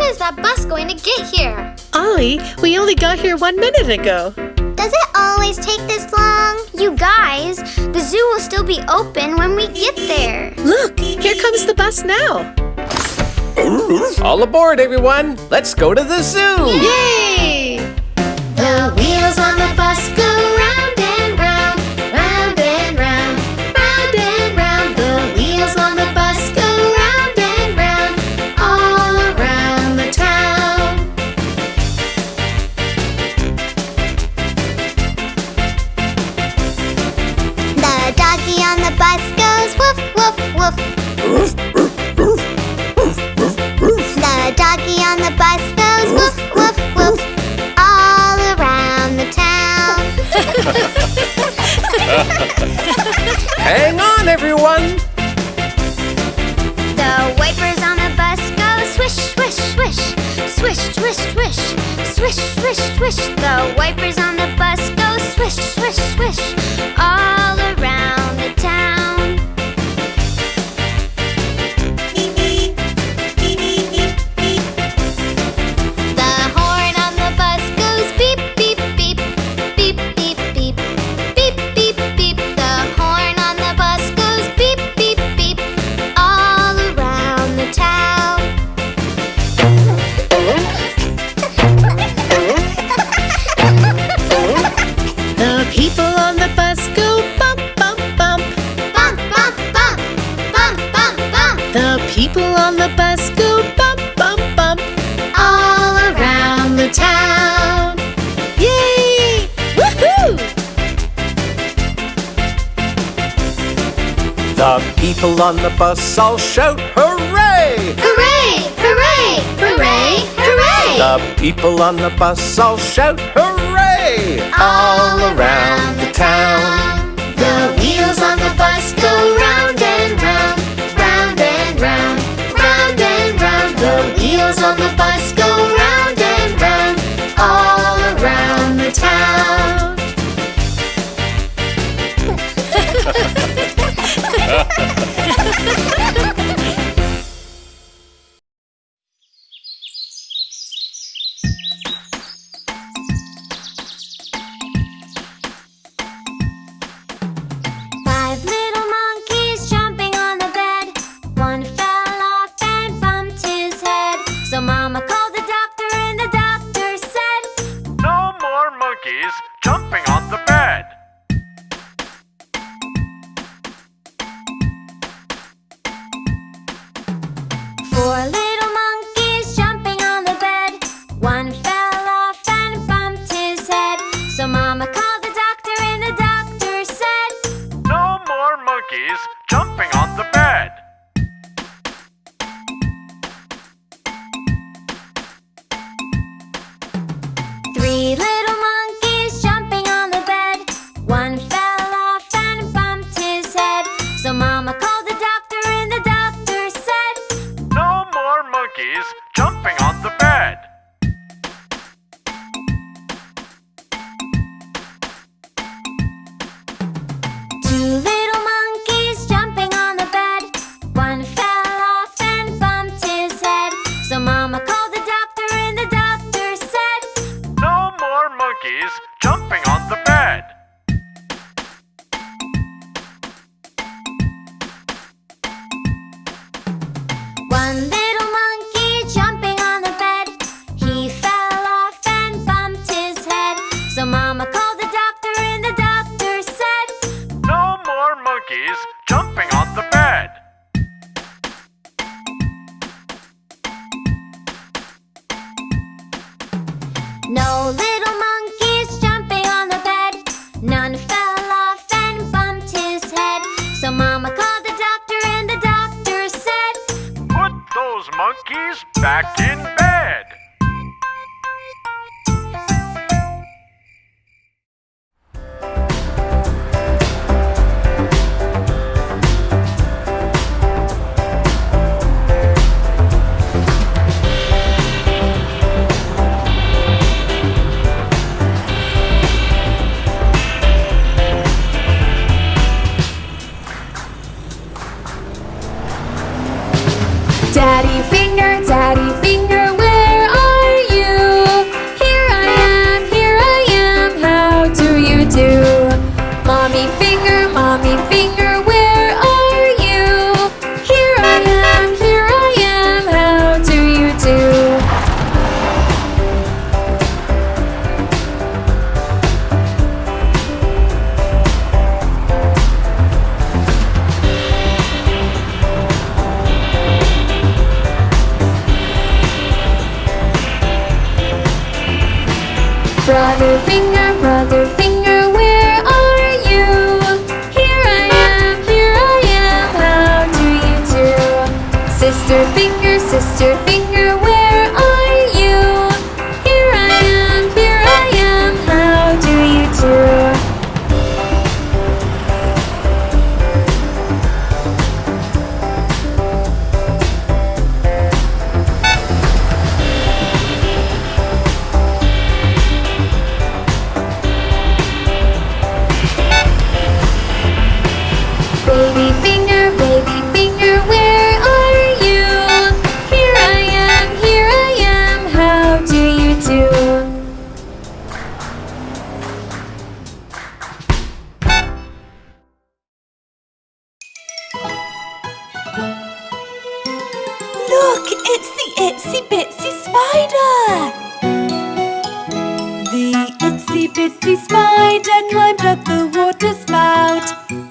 When is that bus going to get here? Ollie, we only got here one minute ago. Does it always take this long? You guys, the zoo will still be open when we get there. Look, here comes the bus now. All aboard, everyone! Let's go to the zoo! Yay! The wheels on the bus Hang on, everyone! The wipers on the bus go swish, swish, swish. Swish, swish, swish. Swish, swish, swish. The wipers on the bus go swish, swish, swish. All people on the bus go bump, bump, bump. Bump, bump, bump, bump, bump, bump, The people on the bus go bump, bump, bump. all around the town. Yay! Woohoo! The people on the bus all shout hooray! Hooray, hooray, hooray, hooray! The people on the bus all shout hooray! All around the town. The wheels on the bus go round and round, round and round, round and round. The wheels on the bus go round and round, all around the town. Five jumping on the bed. Three little monkeys jumping on the bed. One fell off and bumped his head. So Mama called the doctor, and the doctor said, No more monkeys jumping on the bed. Two finger, Look, it's the itsy bitsy spider! The itsy bitsy spider climbed up the water spout.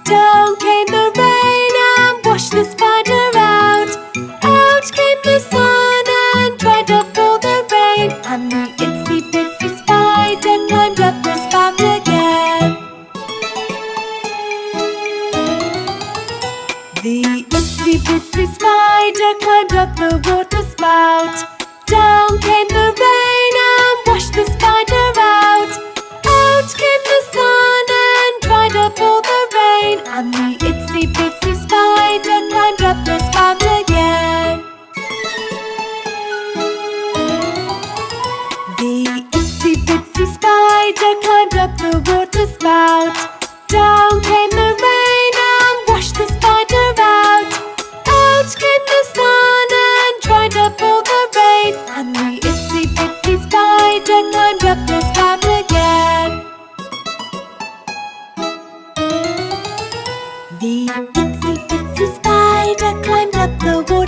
Down came the rain and washed the spider out. Out came the sun and dried up all the rain. And the itsy bitsy spider climbed up the spider climbed up the water spout. Down came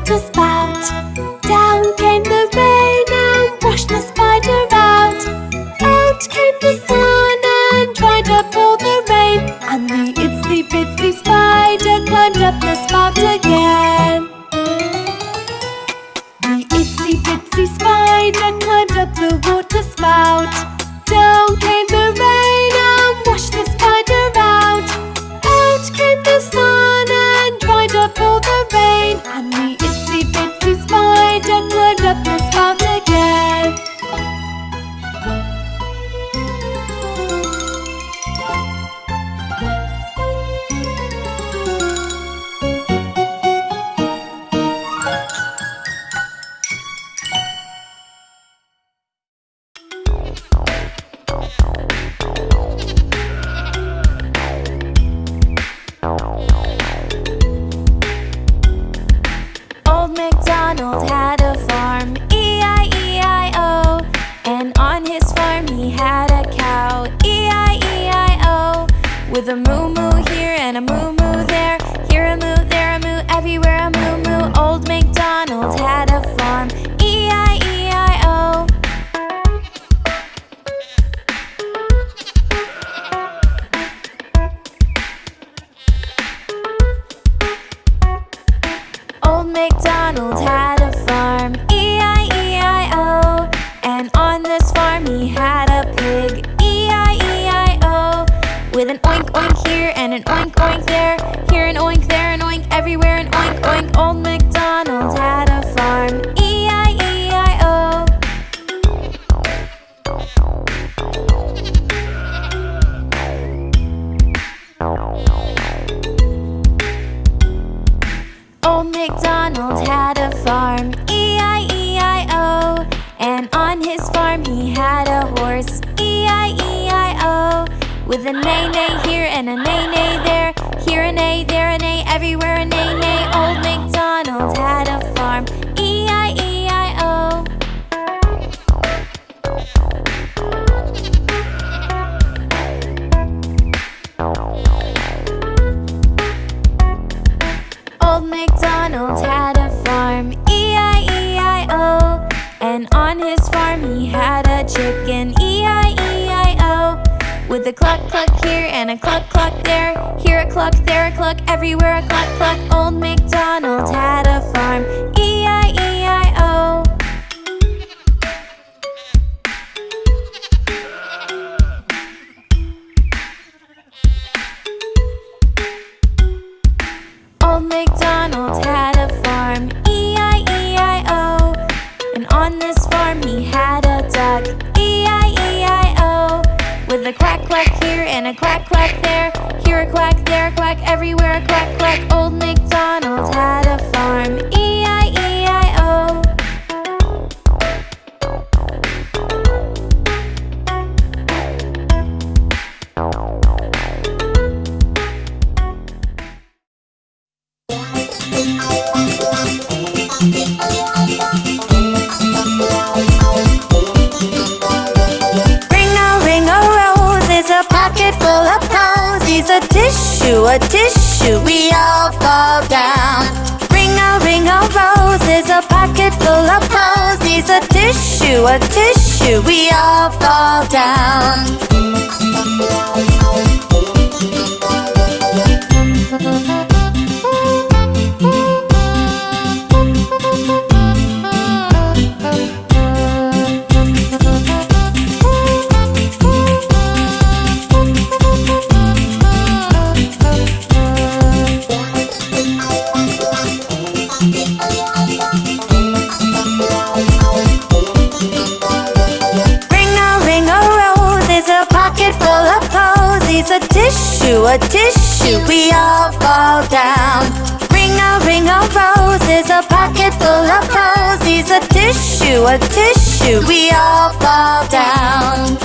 water spout. Down came the rain and washed the spider out. Out came the sun and dried up all the rain. And the itsy bitsy spider climbed up the spout again. The itsy bitsy spider climbed up the water spout. Down came the rain and washed the spider out. Out came the sun and dried up all the rain. And the up the spout a moo moo here and a moo moo there, here a moo, there a moo, everywhere a moo moo. Old MacDonald had a farm, E E-I-E-I-O. Old MacDonald had an oink oink there, here an oink, there an oink, everywhere an oink oink. Old MacDonald had a farm, E E-I-E-I-O. Old MacDonald had a farm, E E-I-E-I-O. And on his farm he had a horse, E E-I-E-I-O. With a neigh neigh here and a neigh cluck, everywhere a cluck, cluck Old MacDonald had a farm. E-I-E-I-O Old MacDonald had a farm. E-I-E-I-O And on this farm he had a dog. E-I-E-I-O With a quack quack here and a quack quack there. Here a quack, there quack, everywhere a quack quack. Old MacDonald had a tissue, we all fall down. Ring a ring a rose is a pocket full of posies. A tissue, a tissue, we all fall down. needs a tissue, a tissue. We all fall down. Ring a ring of roses, a pocket full of posies, a tissue, a tissue. We all fall down.